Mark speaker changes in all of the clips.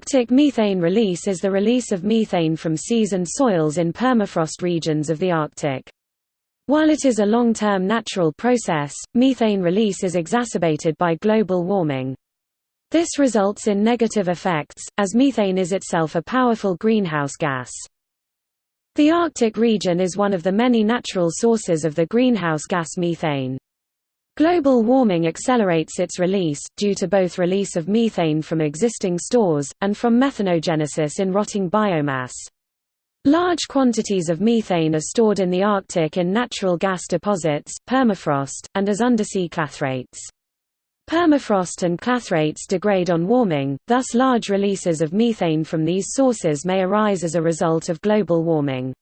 Speaker 1: Arctic methane release is the release of methane from seas and soils in permafrost regions of the Arctic. While it is a long-term natural process, methane release is exacerbated by global warming. This results in negative effects, as methane is itself a powerful greenhouse gas. The Arctic region is one of the many natural sources of the greenhouse gas methane. Global warming accelerates its release, due to both release of methane from existing stores, and from methanogenesis in rotting biomass. Large quantities of methane are stored in the Arctic in natural gas deposits, permafrost, and as undersea clathrates. Permafrost and clathrates degrade on warming, thus large releases of methane from these sources may arise as a result of global warming.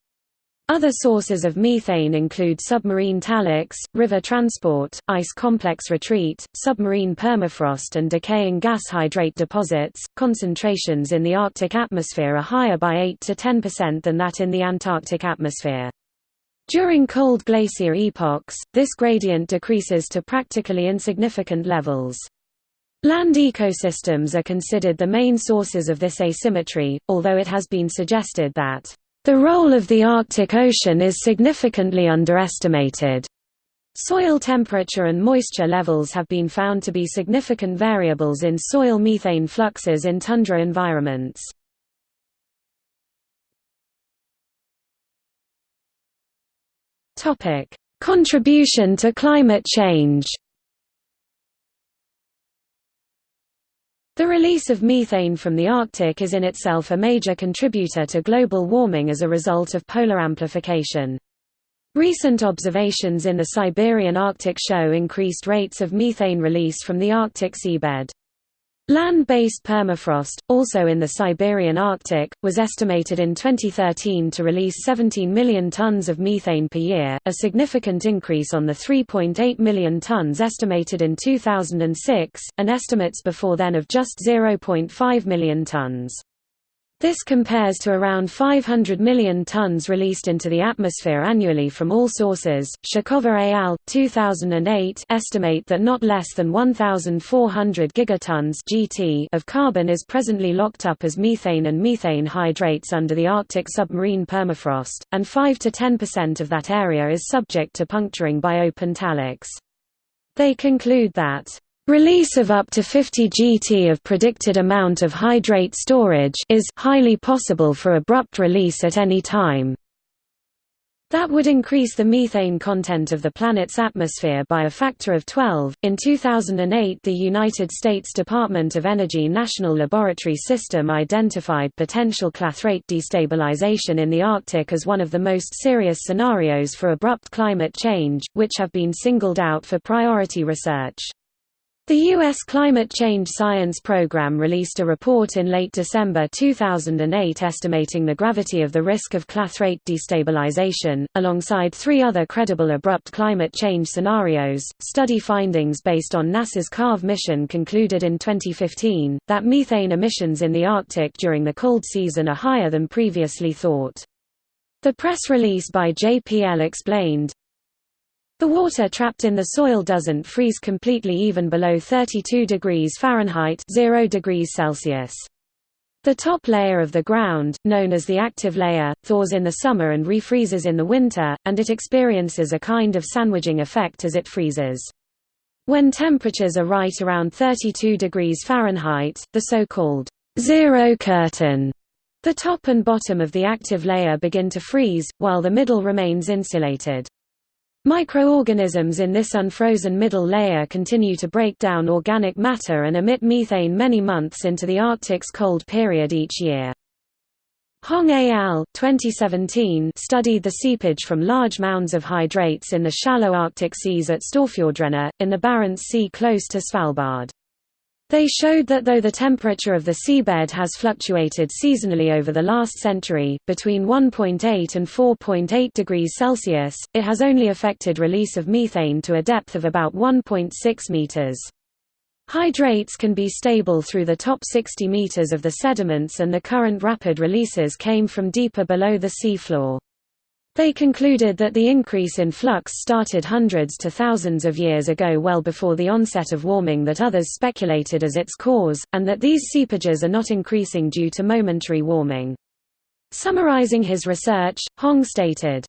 Speaker 1: Other sources of methane include submarine taliks, river transport, ice complex retreat, submarine permafrost and decaying gas hydrate deposits. Concentrations in the Arctic atmosphere are higher by 8 to 10% than that in the Antarctic atmosphere. During cold glacier epochs, this gradient decreases to practically insignificant levels. Land ecosystems are considered the main sources of this asymmetry, although it has been suggested that the role of the Arctic Ocean is significantly underestimated. Soil temperature and moisture levels have been found to be significant variables in soil methane fluxes in tundra environments. Contribution to climate change. The release of methane from the Arctic is in itself a major contributor to global warming as a result of polar amplification. Recent observations in the Siberian Arctic show increased rates of methane release from the Arctic seabed. Land-based permafrost, also in the Siberian Arctic, was estimated in 2013 to release 17 million tons of methane per year, a significant increase on the 3.8 million tons estimated in 2006, and estimates before then of just 0.5 million tons. This compares to around 500 million tons released into the atmosphere annually from all sources. Shakhova al. 2008 estimate that not less than 1,400 gigatons (GT) of carbon is presently locked up as methane and methane hydrates under the Arctic submarine permafrost, and 5 to 10% of that area is subject to puncturing by open taliks. They conclude that Release of up to 50 GT of predicted amount of hydrate storage is highly possible for abrupt release at any time. That would increase the methane content of the planet's atmosphere by a factor of 12. In 2008, the United States Department of Energy National Laboratory System identified potential clathrate destabilization in the Arctic as one of the most serious scenarios for abrupt climate change, which have been singled out for priority research. The U.S. Climate Change Science Program released a report in late December 2008 estimating the gravity of the risk of clathrate destabilization, alongside three other credible abrupt climate change scenarios. Study findings based on NASA's CARVE mission concluded in 2015 that methane emissions in the Arctic during the cold season are higher than previously thought. The press release by JPL explained, the water trapped in the soil doesn't freeze completely even below 32 degrees Fahrenheit 0 degrees Celsius. The top layer of the ground, known as the active layer, thaws in the summer and refreezes in the winter, and it experiences a kind of sandwiching effect as it freezes. When temperatures are right around 32 degrees Fahrenheit, the so-called zero curtain, the top and bottom of the active layer begin to freeze, while the middle remains insulated. Microorganisms in this unfrozen middle layer continue to break down organic matter and emit methane many months into the Arctic's cold period each year. Hong et al. 2017 studied the seepage from large mounds of hydrates in the shallow Arctic seas at Storfjordrenna, in the Barents Sea close to Svalbard. They showed that though the temperature of the seabed has fluctuated seasonally over the last century, between 1.8 and 4.8 degrees Celsius, it has only affected release of methane to a depth of about 1.6 meters. Hydrates can be stable through the top 60 meters of the sediments and the current rapid releases came from deeper below the sea floor. They concluded that the increase in flux started hundreds to thousands of years ago well before the onset of warming that others speculated as its cause, and that these seepages are not increasing due to momentary warming. Summarizing his research, Hong stated,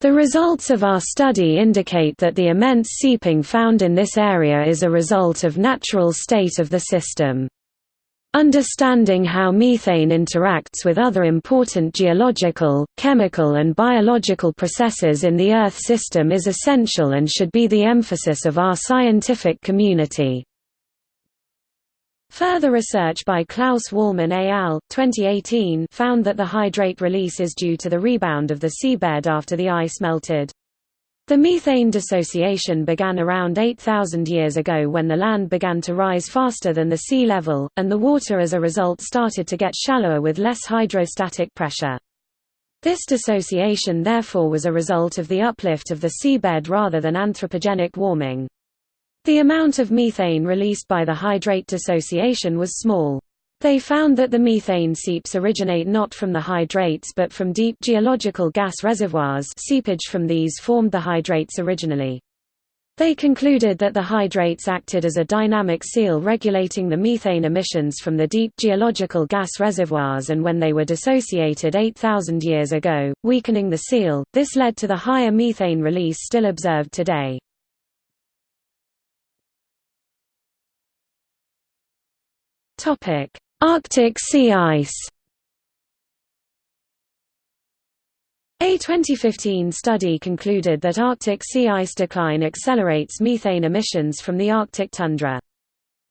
Speaker 1: the results of our study indicate that the immense seeping found in this area is a result of natural state of the system. Understanding how methane interacts with other important geological, chemical and biological processes in the Earth system is essential and should be the emphasis of our scientific community. Further research by Klaus Wallmann et al. 2018 found that the hydrate release is due to the rebound of the seabed after the ice melted. The methane dissociation began around 8,000 years ago when the land began to rise faster than the sea level, and the water as a result started to get shallower with less hydrostatic pressure. This dissociation therefore was a result of the uplift of the seabed rather than anthropogenic warming. The amount of methane released by the hydrate dissociation was small. They found that the methane seeps originate not from the hydrates but from deep geological gas reservoirs seepage from these formed the hydrates originally. They concluded that the hydrates acted as a dynamic seal regulating the methane emissions from the deep geological gas reservoirs and when they were dissociated 8,000 years ago, weakening the seal, this led to the higher methane release still observed today. Arctic sea ice A 2015 study concluded that Arctic sea ice decline accelerates methane emissions from the Arctic tundra.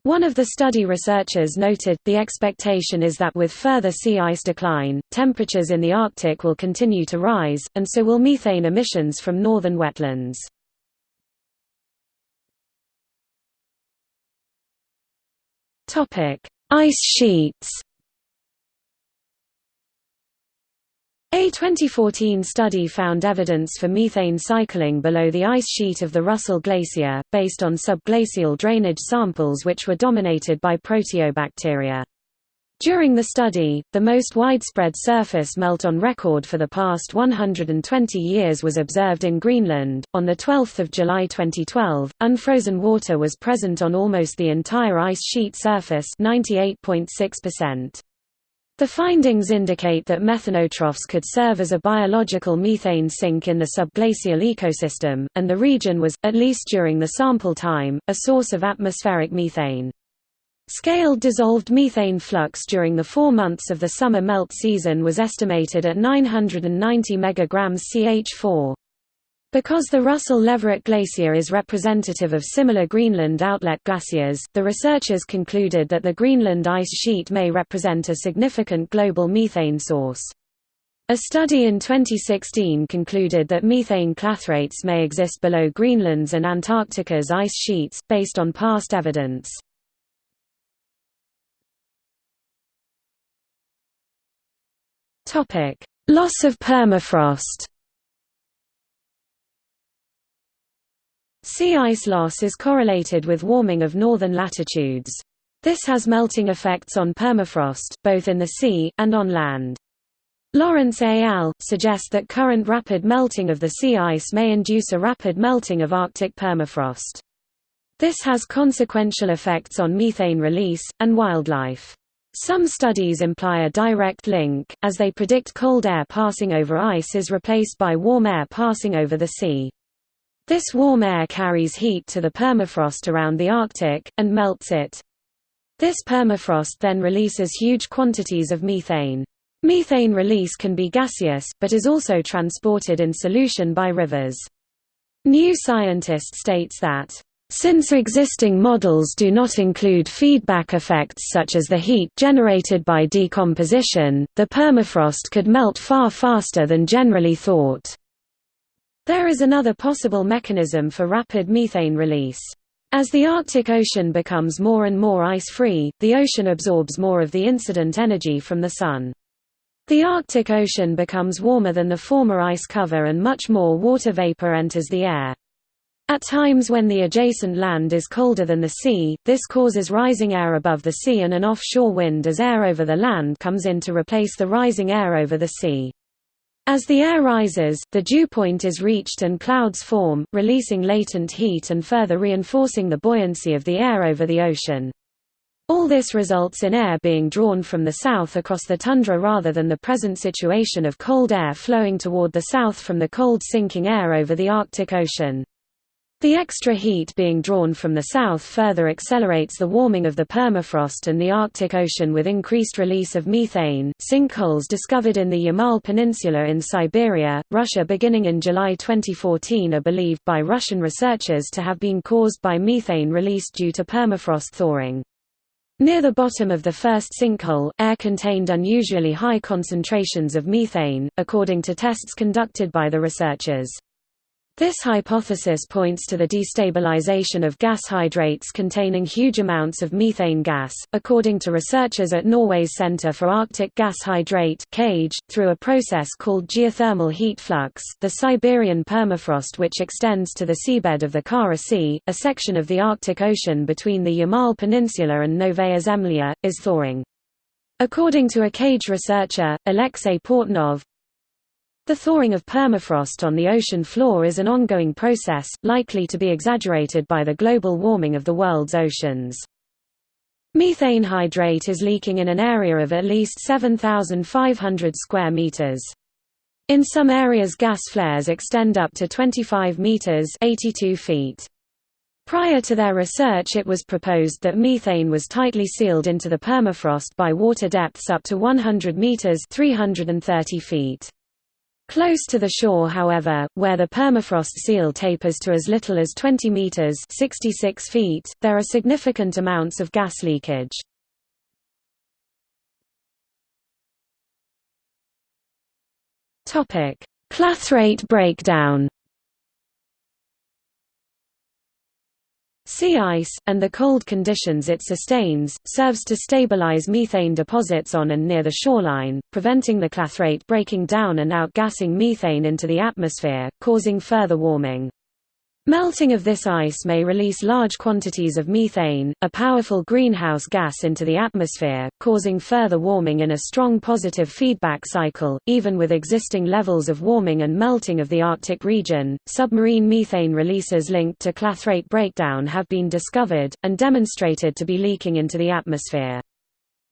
Speaker 1: One of the study researchers noted, the expectation is that with further sea ice decline, temperatures in the Arctic will continue to rise, and so will methane emissions from northern wetlands. Ice sheets A 2014 study found evidence for methane cycling below the ice sheet of the Russell Glacier, based on subglacial drainage samples which were dominated by proteobacteria. During the study, the most widespread surface melt on record for the past 120 years was observed in Greenland. On the 12th of July 2012, unfrozen water was present on almost the entire ice sheet surface, 98.6%. The findings indicate that methanotrophs could serve as a biological methane sink in the subglacial ecosystem, and the region was, at least during the sample time, a source of atmospheric methane. Scaled dissolved methane flux during the four months of the summer melt season was estimated at 990 megagrams CH4. Because the Russell-Leverett Glacier is representative of similar Greenland outlet glaciers, the researchers concluded that the Greenland ice sheet may represent a significant global methane source. A study in 2016 concluded that methane clathrates may exist below Greenland's and Antarctica's ice sheets, based on past evidence. Topic: Loss of permafrost. Sea ice loss is correlated with warming of northern latitudes. This has melting effects on permafrost, both in the sea, and on land. Lawrence et al. suggest that current rapid melting of the sea ice may induce a rapid melting of Arctic permafrost. This has consequential effects on methane release, and wildlife. Some studies imply a direct link, as they predict cold air passing over ice is replaced by warm air passing over the sea. This warm air carries heat to the permafrost around the Arctic, and melts it. This permafrost then releases huge quantities of methane. Methane release can be gaseous, but is also transported in solution by rivers. New Scientist states that since existing models do not include feedback effects such as the heat generated by decomposition, the permafrost could melt far faster than generally thought. There is another possible mechanism for rapid methane release. As the Arctic Ocean becomes more and more ice-free, the ocean absorbs more of the incident energy from the Sun. The Arctic Ocean becomes warmer than the former ice cover and much more water vapor enters the air. At times when the adjacent land is colder than the sea, this causes rising air above the sea and an offshore wind as air over the land comes in to replace the rising air over the sea. As the air rises, the dew point is reached and clouds form, releasing latent heat and further reinforcing the buoyancy of the air over the ocean. All this results in air being drawn from the south across the tundra rather than the present situation of cold air flowing toward the south from the cold sinking air over the Arctic Ocean. The extra heat being drawn from the south further accelerates the warming of the permafrost and the Arctic Ocean with increased release of methane. Sinkholes discovered in the Yamal Peninsula in Siberia, Russia beginning in July 2014 are believed by Russian researchers to have been caused by methane released due to permafrost thawing. Near the bottom of the first sinkhole, air contained unusually high concentrations of methane, according to tests conducted by the researchers. This hypothesis points to the destabilization of gas hydrates containing huge amounts of methane gas, according to researchers at Norway's Center for Arctic Gas Hydrate (CAGE), through a process called geothermal heat flux. The Siberian permafrost, which extends to the seabed of the Kara Sea, a section of the Arctic Ocean between the Yamal Peninsula and Novaya Zemlya, is thawing. According to a CAGE researcher, Alexei Portnov, the thawing of permafrost on the ocean floor is an ongoing process, likely to be exaggerated by the global warming of the world's oceans. Methane hydrate is leaking in an area of at least 7,500 square meters. In some areas gas flares extend up to 25 meters 82 feet. Prior to their research it was proposed that methane was tightly sealed into the permafrost by water depths up to 100 meters 330 feet. Close to the shore however, where the permafrost seal tapers to as little as 20 meters 66 feet, there are significant amounts of gas leakage. Clathrate breakdown Sea ice, and the cold conditions it sustains, serves to stabilize methane deposits on and near the shoreline, preventing the clathrate breaking down and outgassing methane into the atmosphere, causing further warming. Melting of this ice may release large quantities of methane, a powerful greenhouse gas into the atmosphere, causing further warming in a strong positive feedback cycle. Even with existing levels of warming and melting of the Arctic region, submarine methane releases linked to clathrate breakdown have been discovered, and demonstrated to be leaking into the atmosphere.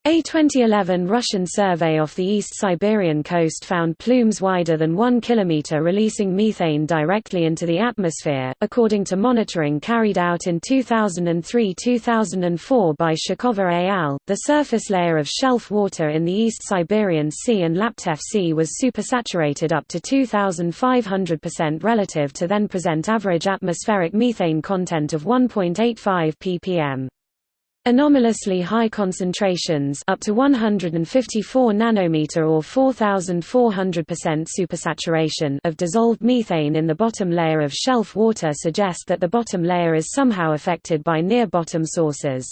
Speaker 1: A 2011 Russian survey off the East Siberian coast found plumes wider than 1 km releasing methane directly into the atmosphere, according to monitoring carried out in 2003-2004 by Shakhova et al. The surface layer of shelf water in the East Siberian Sea and Laptev Sea was supersaturated up to 2500% relative to then present average atmospheric methane content of 1.85 ppm. Anomalously high concentrations up to 154 nanometer or 4400% supersaturation of dissolved methane in the bottom layer of shelf water suggest that the bottom layer is somehow affected by near-bottom sources.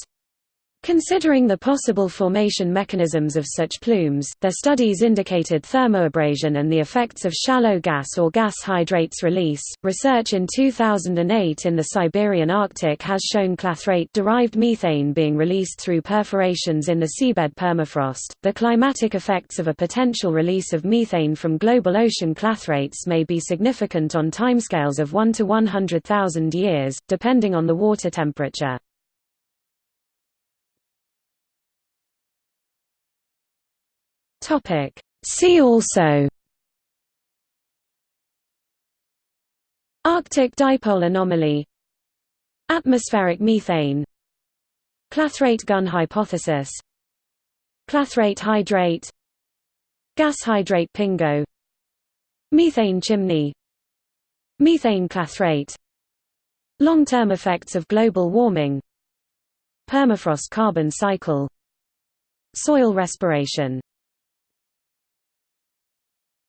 Speaker 1: Considering the possible formation mechanisms of such plumes, their studies indicated thermoabrasion and the effects of shallow gas or gas hydrates release. Research in 2008 in the Siberian Arctic has shown clathrate derived methane being released through perforations in the seabed permafrost. The climatic effects of a potential release of methane from global ocean clathrates may be significant on timescales of 1 to 100,000 years, depending on the water temperature. Topic. See also Arctic dipole anomaly Atmospheric methane Clathrate gun hypothesis Clathrate hydrate Gas hydrate pingo Methane chimney Methane clathrate Long-term effects of global warming Permafrost carbon cycle Soil respiration